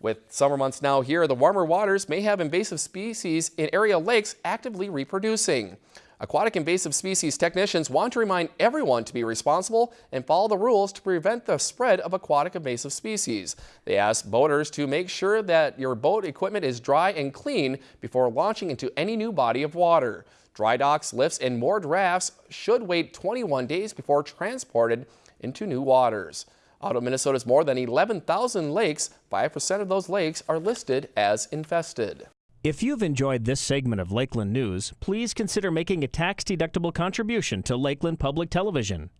With summer months now here, the warmer waters may have invasive species in area lakes actively reproducing. Aquatic invasive species technicians want to remind everyone to be responsible and follow the rules to prevent the spread of aquatic invasive species. They ask boaters to make sure that your boat equipment is dry and clean before launching into any new body of water. Dry docks, lifts, and moored rafts should wait 21 days before transported into new waters. Out of Minnesota's more than 11,000 lakes, 5% of those lakes are listed as infested. If you've enjoyed this segment of Lakeland News, please consider making a tax-deductible contribution to Lakeland Public Television.